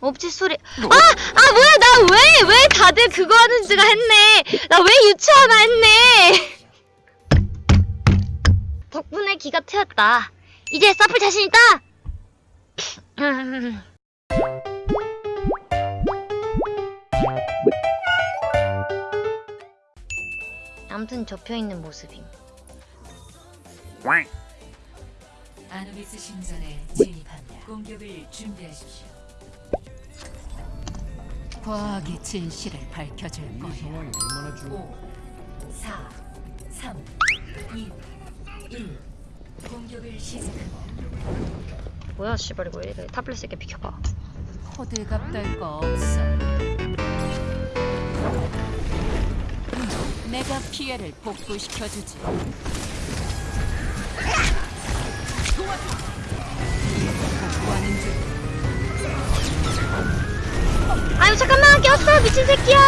업체 소리. 아! 아, 뭐야, 나 왜, 왜 다들 그거 하는지가 했네. 나 왜 유치하나 했네. 덕분에 기가 트였다. 이제 싸풀 자신 있다! 음. 아무튼 접혀있는 모습임. 아누비스 신전에 진입합니다. 공격을 준비하십시오. 과학의 진실을 밝혀줄 거야. 5, 4, 3, 2, 1. 공격을 시작합니다. 뭐야, 씨발, 이거 왜 이래. 타블렛 새끼 비켜봐. 호들갑 떨거 없어. 내가 피해를 복구시켜주지. 미친 새끼야!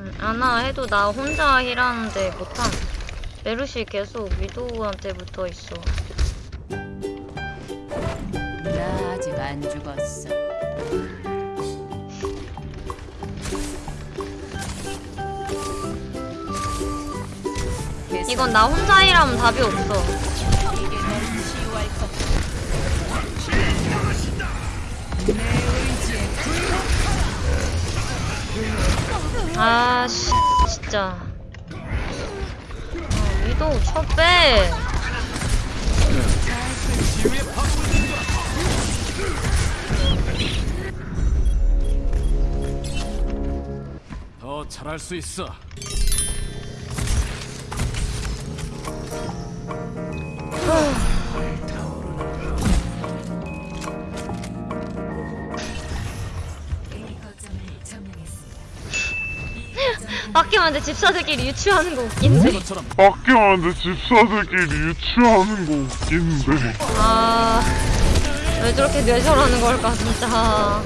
음, 아나 해도 나 혼자 힐하는데 못함. 메르시 계속 위도우한테 붙어 있어. 나 아직 안 죽었어. 이건 나 혼자 힐하면 답이 없어. 이게 너를 치유할 것. 내 의지에 아, 씨, 진짜. 아, 위도우 쳐 빼. 더 잘할 수 있어. 빡게만데 집사들끼리 유추하는 거 웃긴데. 밖에만데 집사들끼리 유치하는 거 웃긴데 아, 왜 저렇게 뇌절하는 걸까, 진짜.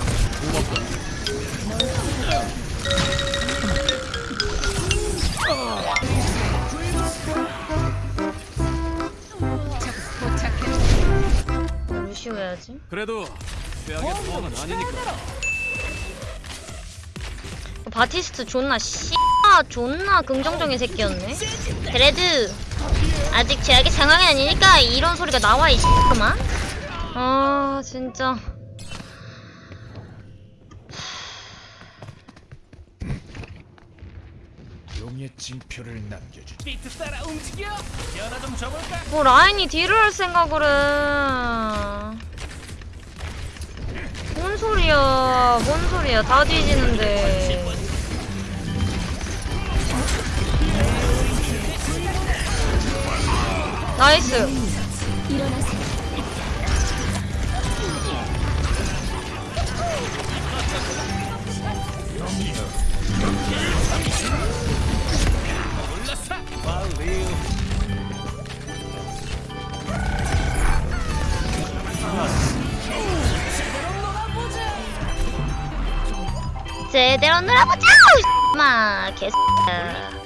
무시해야지. 그래도 최악의 상황은 아니니까. 바티스트 존나 씨 존나 긍정적인 새끼였네. 그래도 아직 제약의 상황이 아니니까 이런 소리가 나와 이 씨그만. 아 진짜. 용의 징표를 남겨주지. 비트 따라 움직여. 연화 좀 줘볼까? 뭐 라인이 딜을 할 생각을 해. 뭔 소리야? 뭔 소리야? 다 뒤지는데. 나이스. 제대로 놀아보자. 마 개새. 점수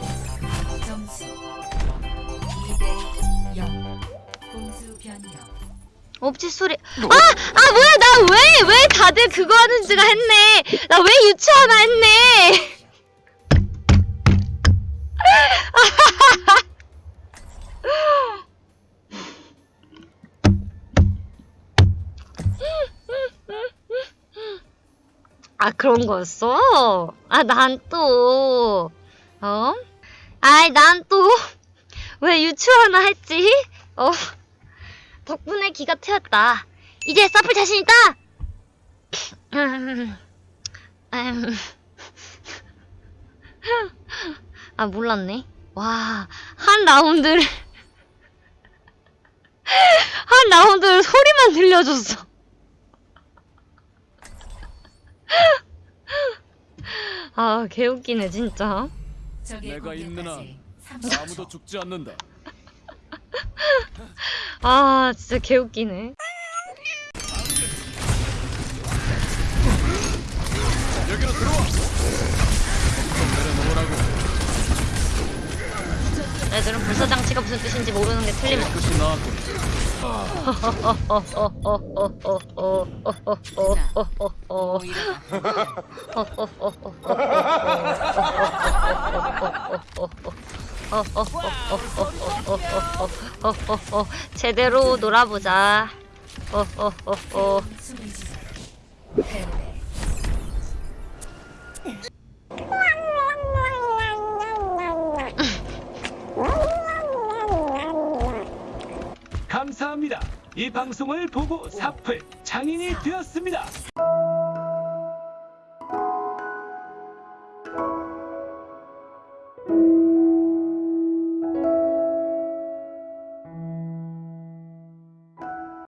업체 소리. 아, 아 뭐야? 나 왜 왜 다들 그거 하는지가 했네. 나 왜 유치하나 했네. 아 그런 거였어? 아 난 또 어? 아이 난 또 왜 유치하나 했지? 어? 덕분에 기가 트였다. 이제 싸풀 자신 있다. 아 몰랐네. 와 한 라운드를 한 라운드를 소리만 들려줬어. 아 개웃기네 진짜. 내가 있는 한 30초. 아무도 죽지 않는다. 아 진짜 개웃기네. 여기로 들어와. 애들은 불사 장치가 무슨 뜻인지 모르는 게 틀림없어. 제대로 놀아보자. 감사합니다. 이 방송을 보고 사플 장인이 되었습니다.